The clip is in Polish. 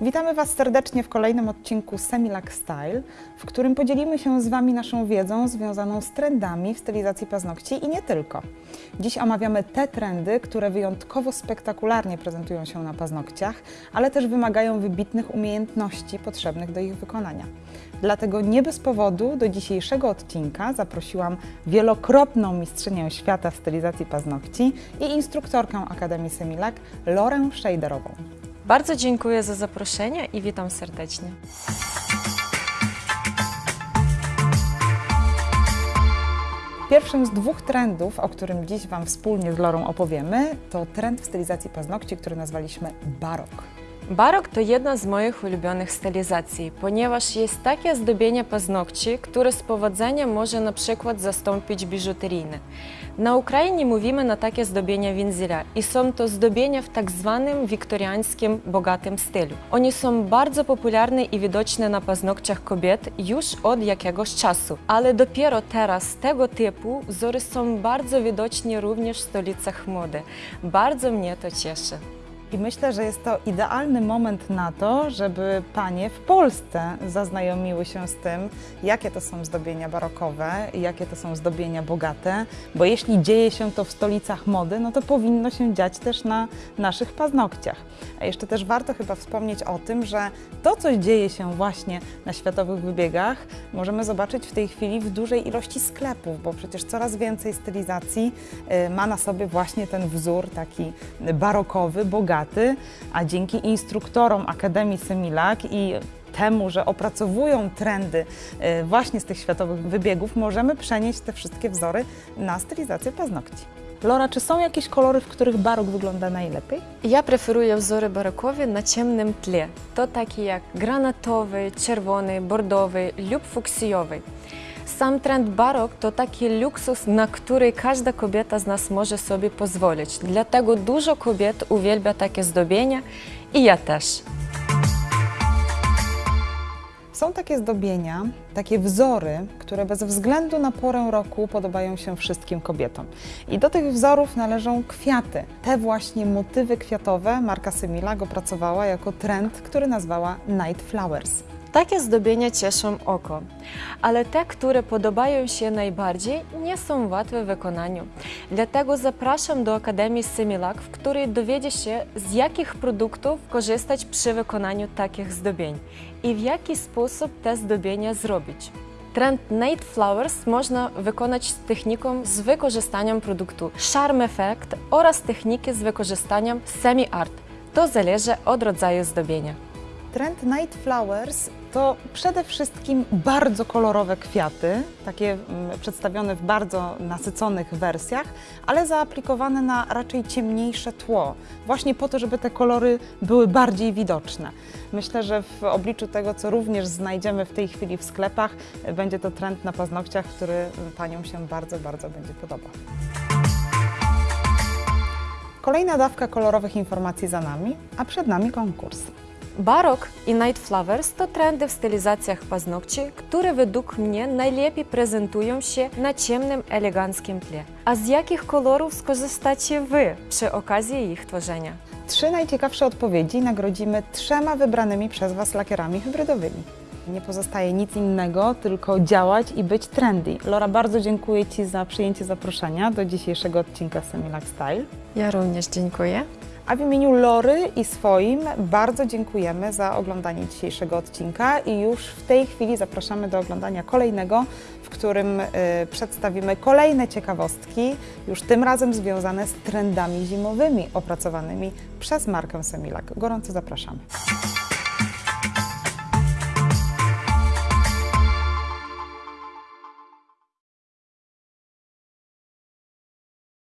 Witamy Was serdecznie w kolejnym odcinku Semilac Style, w którym podzielimy się z Wami naszą wiedzą związaną z trendami w stylizacji paznokci i nie tylko. Dziś omawiamy te trendy, które wyjątkowo spektakularnie prezentują się na paznokciach, ale też wymagają wybitnych umiejętności potrzebnych do ich wykonania. Dlatego nie bez powodu do dzisiejszego odcinka zaprosiłam wielokrotną mistrzynię świata w stylizacji paznokci i instruktorkę Akademii Semilac, Lorę Szejderową. Bardzo dziękuję za zaproszenie i witam serdecznie. Pierwszym z dwóch trendów, o którym dziś Wam wspólnie z Lorą opowiemy, to trend w stylizacji paznokci, który nazwaliśmy barok. Barok to jedna z moich ulubionych stylizacji, ponieważ jest takie zdobienie paznokci, które z powodzeniem może na przykład zastąpić biżuteryjne. Na Ukrainie mówimy na takie zdobienia winzila i są to zdobienia w tak zwanym wiktoriańskim, bogatym stylu. One są bardzo popularne i widoczne na paznokciach kobiet już od jakiegoś czasu, ale dopiero teraz tego typu wzory są bardzo widoczne również w stolicach mody. Bardzo mnie to cieszy. I myślę, że jest to idealny moment na to, żeby panie w Polsce zaznajomiły się z tym, jakie to są zdobienia barokowe, jakie to są zdobienia bogate, bo jeśli dzieje się to w stolicach mody, no to powinno się dziać też na naszych paznokciach. A jeszcze też warto chyba wspomnieć o tym, że to, co dzieje się właśnie na światowych wybiegach, możemy zobaczyć w tej chwili w dużej ilości sklepów, bo przecież coraz więcej stylizacji y, ma na sobie właśnie ten wzór taki barokowy, bogaty a dzięki instruktorom Akademii Semilak i temu, że opracowują trendy y, właśnie z tych światowych wybiegów, możemy przenieść te wszystkie wzory na stylizację paznokci. Lora, czy są jakieś kolory, w których barok wygląda najlepiej? Ja preferuję wzory barokowe na ciemnym tle. To takie jak granatowy, czerwony, bordowy lub fuksjowy. Sam trend barok to taki luksus, na który każda kobieta z nas może sobie pozwolić. Dlatego dużo kobiet uwielbia takie zdobienia i ja też. Są takie zdobienia, takie wzory, które bez względu na porę roku podobają się wszystkim kobietom. I do tych wzorów należą kwiaty. Te właśnie motywy kwiatowe marka Semilag opracowała jako trend, który nazwała Night Flowers. Takie zdobienia cieszą oko, ale te, które podobają się najbardziej, nie są łatwe w wykonaniu. Dlatego zapraszam do Akademii Semilac, w której dowiedzie się, z jakich produktów korzystać przy wykonaniu takich zdobień i w jaki sposób te zdobienia zrobić. Trend Night Flowers można wykonać techniką z wykorzystaniem produktu Charm Effect oraz techniki z wykorzystaniem Semi Art. To zależy od rodzaju zdobienia. Trend Night Flowers to przede wszystkim bardzo kolorowe kwiaty, takie mm, przedstawione w bardzo nasyconych wersjach, ale zaaplikowane na raczej ciemniejsze tło, właśnie po to, żeby te kolory były bardziej widoczne. Myślę, że w obliczu tego, co również znajdziemy w tej chwili w sklepach, będzie to trend na paznokciach, który Paniom się bardzo, bardzo będzie podobał. Kolejna dawka kolorowych informacji za nami, a przed nami konkurs. Barok i Night Flowers to trendy w stylizacjach paznokci, które według mnie najlepiej prezentują się na ciemnym, eleganckim tle. A z jakich kolorów skorzystacie Wy przy okazji ich tworzenia? Trzy najciekawsze odpowiedzi nagrodzimy trzema wybranymi przez Was lakierami hybrydowymi. Nie pozostaje nic innego, tylko działać i być trendy. Lora, bardzo dziękuję Ci za przyjęcie zaproszenia do dzisiejszego odcinka Semilac Style. Ja również dziękuję. A w imieniu Lory i swoim bardzo dziękujemy za oglądanie dzisiejszego odcinka i już w tej chwili zapraszamy do oglądania kolejnego, w którym y, przedstawimy kolejne ciekawostki, już tym razem związane z trendami zimowymi opracowanymi przez markę Semilac. Gorąco zapraszamy.